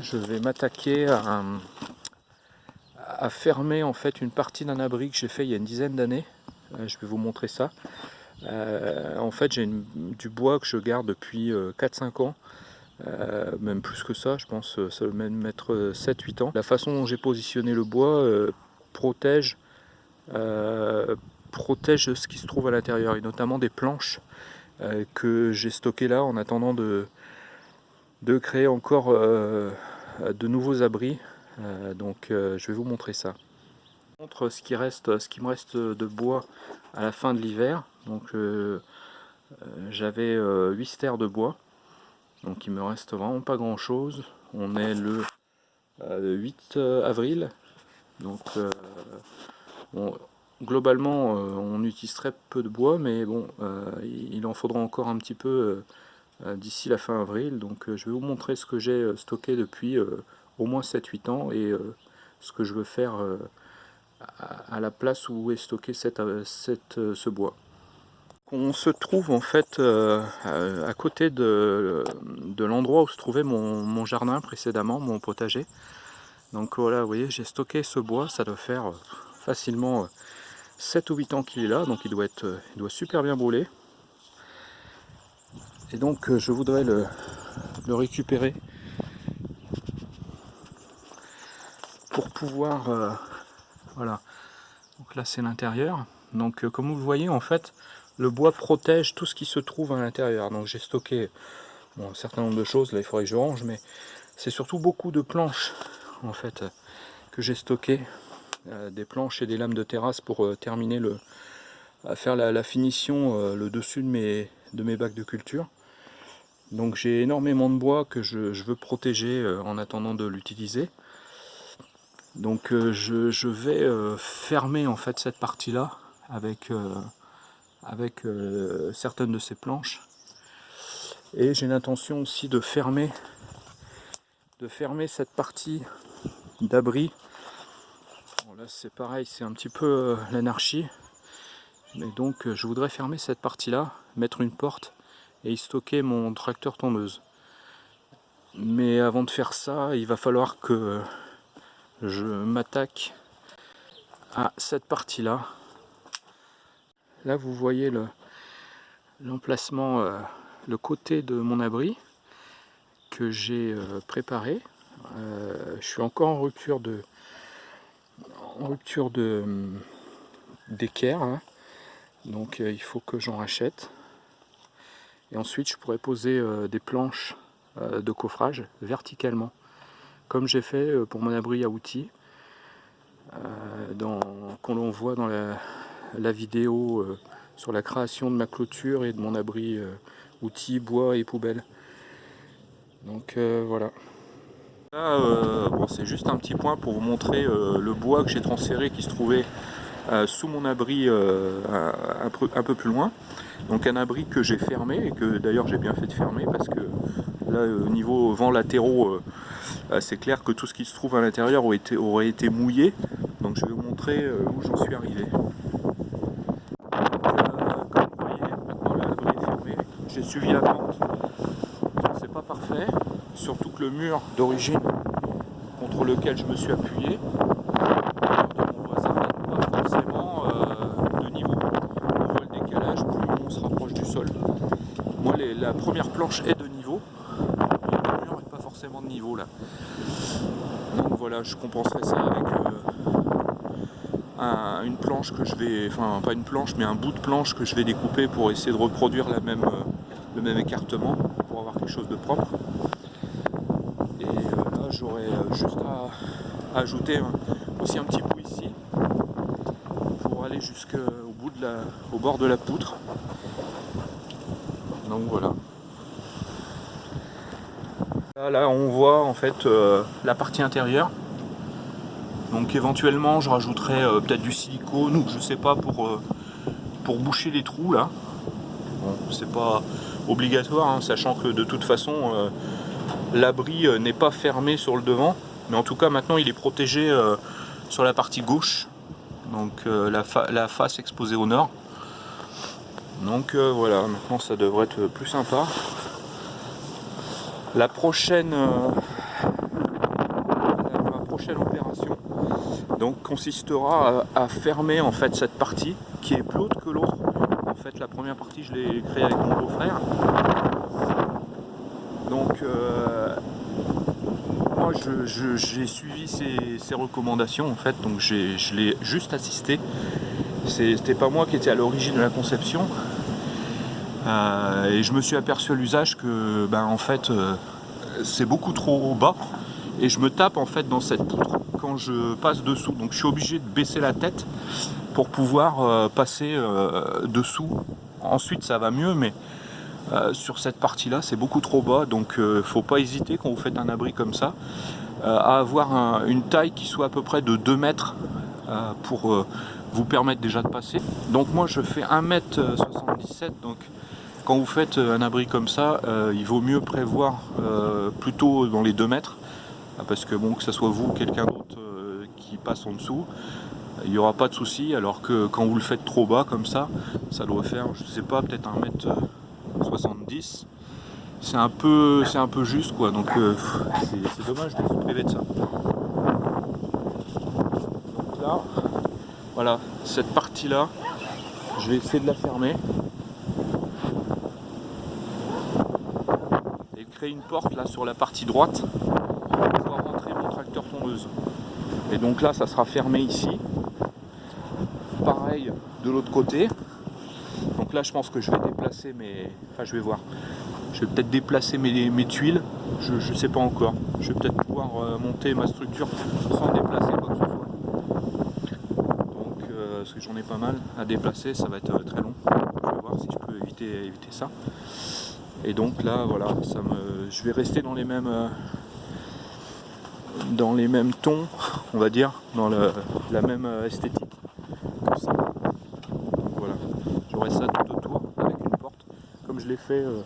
Je vais m'attaquer à, fermer en fait une partie d'un abri que j'ai fait il y a une dizaine d'années. Euh, je vais vous montrer ça. Euh, en fait, j'ai du bois que je garde depuis 4-5 ans. même plus que ça, je pense, ça va même mettre 7-8 ans. La façon dont j'ai positionné le bois protège, protège ce qui se trouve à l'intérieur, et notamment des planches que j'ai stockées là en attendant de, de créer encore euh, de nouveaux abris. Euh, donc euh, je vais vous montrer ça. Je montre ce qui, reste, ce qui me reste de bois à la fin de l'hiver. Donc j'avais 8 stères de bois. Donc il me reste vraiment pas grand chose. On est le 8 avril. Donc globalement on utilise très peu de bois mais bon il en faudra encore un petit peu d'ici la fin avril. Donc euh, je vais vous montrer ce que j'ai euh, stocké depuis au moins 7-8 ans et ce que je veux faire à la place où est stocké cette, cette, ce bois. On se trouve en fait à côté de, de l'endroit où se trouvait mon, mon, jardin précédemment, mon potager. Donc voilà, vous voyez, j'ai stocké ce bois, ça doit faire facilement 7 ou 8 ans qu'il est là, donc il doit, être, il doit super bien brûler. Et donc euh, je voudrais le, récupérer pour pouvoir... Euh, voilà. Donc là c'est l'intérieur. Donc euh, comme vous le voyez en fait, le bois protège tout ce qui se trouve à l'intérieur. Donc j'ai stocké un certain nombre de choses, là il faudrait que je range, mais c'est surtout beaucoup de planches en fait que j'ai stocké. des planches et des lames de terrasse pour terminer le, à faire la, finition, le dessus de mes, de mes bacs de culture. Donc j'ai énormément de bois que je, veux protéger euh, en attendant de l'utiliser. Donc euh, je, vais euh, fermer en fait cette partie là avec, avec certaines de ces planches. Et j'ai l'intention aussi de fermer, de fermer cette partie d'abri. là c'est pareil, c'est un petit peu l'anarchie. Mais donc je voudrais fermer cette partie là, mettre une porte et stocker mon tracteur tondeuse. Mais avant de faire ça, il va falloir que je m'attaque à cette partie-là. Là, vous voyez l'emplacement, euh, le, côté de mon abri que j'ai euh, préparé. Euh, je suis encore en rupture de en rupture de d'équerre, hein. donc il faut que j'en rachète. Et ensuite, je pourrais poser euh, des planches euh, de coffrage verticalement, comme j'ai fait euh, pour mon abri à outils, qu'on l'on voit dans la, vidéo sur la création de ma clôture et de mon abri outils, bois et poubelle. Donc voilà. Là, c'est juste un petit point pour vous montrer le bois que j'ai transféré qui se trouvait sous mon abri un, peu plus loin. Donc un abri que j'ai fermé et que d'ailleurs j'ai bien fait de fermer parce que là au niveau vent latéraux euh, euh, c'est clair que tout ce qui se trouve à l'intérieur aurait été, aurait été mouillé. Donc je vais vous montrer euh, où j'en suis arrivé. J'ai suivi la pente. C'est pas parfait, surtout que le mur d'origine contre lequel je me suis appuyé première planche est de niveau, le mur n'est pas forcément de niveau là. Donc voilà, je compenserai ça avec euh, une planche que je vais, enfin pas une planche, mais un bout de planche que je vais découper pour essayer de reproduire la euh, le même écartement, pour avoir quelque chose de propre. Et euh, là, j'aurais juste à, ajouter aussi un petit bout ici, pour aller jusqu'au bout de la, au bord de la poutre donc voilà. Là, on voit en fait euh, la partie intérieure. Donc éventuellement je rajouterai euh, peut-être du silicone ou je sais pas pour, euh, pour boucher les trous là. Bon, c'est pas obligatoire, hein, sachant que de toute façon l'abri n'est pas fermé sur le devant. Mais en tout cas maintenant il est protégé sur la partie gauche. Donc la face exposée au nord. Donc euh, voilà, maintenant ça devrait être plus sympa. La prochaine, euh, prochaine opération donc consistera à, fermer en fait cette partie qui est plus haute que l'autre. En fait la première partie je l'ai créée avec mon beau-frère. Donc euh, moi j'ai suivi ces, recommandations en fait, donc je l'ai juste assisté. C'était pas moi qui étais à l'origine de la conception. Euh, et je me suis aperçu à l'usage que ben en fait euh, c'est beaucoup trop bas et je me tape en fait dans cette poutre quand je passe dessous. Donc je suis obligé de baisser la tête pour pouvoir euh, passer dessous. Ensuite ça va mieux, mais sur cette partie là c'est beaucoup trop bas. Donc faut pas hésiter quand vous faites un abri comme ça à avoir une taille qui soit à peu près de 2 mètres pour vous permettre déjà de passer. Donc moi je fais 1m77 donc quand vous faites un abri comme ça, il vaut mieux prévoir plutôt dans les 2 mètres. Ah, parce que bon que ce soit vous ou quelqu'un d'autre euh, qui passe en dessous il n'y aura pas de souci. Alors que quand vous le faites trop bas comme ça ça doit faire je sais pas peut-être 1m70 c'est un peu c'est un peu juste quoi. Donc euh, c'est dommage de se priver de ça. Là voilà cette partie là je vais essayer de la fermer et créer une porte là sur la partie droite tondeuse. Et donc là, ça sera fermé ici. Pareil de l'autre côté. Donc là, je pense que je vais déplacer mes... Enfin, je vais voir. Je vais peut-être déplacer mes, mes, tuiles. Je ne sais pas encore. Je vais peut-être pouvoir euh, monter ma structure sans déplacer quoi que ce soit. Donc, euh, parce que j'en ai pas mal à déplacer, ça va être euh, très long. Je vais voir si je peux éviter, éviter ça. Et donc là, voilà, ça me, je vais rester dans les mêmes dans les mêmes tons, on va dire, dans la même euh, esthétique que ça. voilà, j'aurai ça tout autour avec une porte, comme je l'ai fait euh,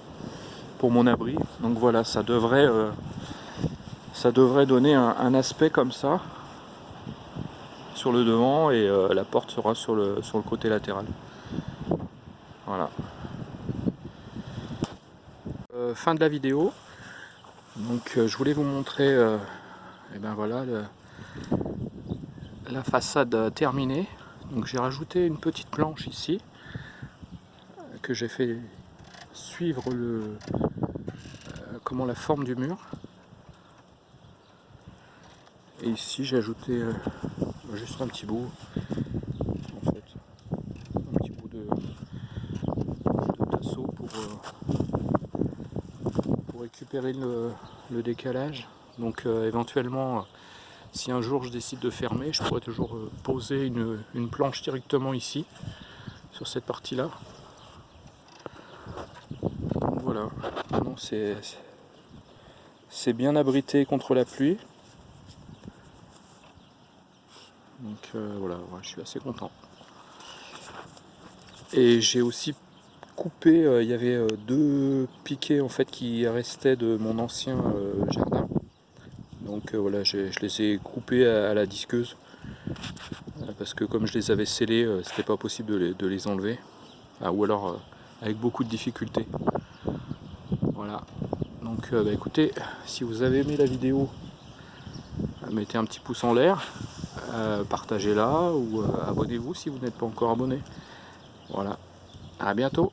pour mon abri. Donc voilà, ça devrait, euh, ça devrait donner un, aspect comme ça sur le devant et la porte sera sur le, sur le côté latéral. Voilà. fin de la vidéo. Donc je voulais vous montrer et ben voilà la façade terminée donc j'ai rajouté une petite planche ici que j'ai fait suivre le euh, comment la forme du mur et ici j'ai ajouté euh, juste un petit bout en fait un petit bout de, tasseau pour, euh, pour récupérer le, décalage donc euh, éventuellement, si un jour je décide de fermer, je pourrais toujours euh, poser une, planche directement ici, sur cette partie-là. Voilà, c'est bien abrité contre la pluie. Donc voilà, je suis assez content. Et j'ai aussi coupé, il y avait deux piquets en fait qui restaient de mon ancien jardin donc euh, voilà, je, les ai coupés à, la disqueuse euh, parce que comme je les avais scellés, euh, c'était pas possible de les, enlever. Ah, ou alors avec beaucoup de difficultés. Voilà. Donc bah, écoutez, si vous avez aimé la vidéo, mettez un petit pouce en l'air, partagez-la ou abonnez-vous si vous n'êtes pas encore abonné. Voilà. À bientôt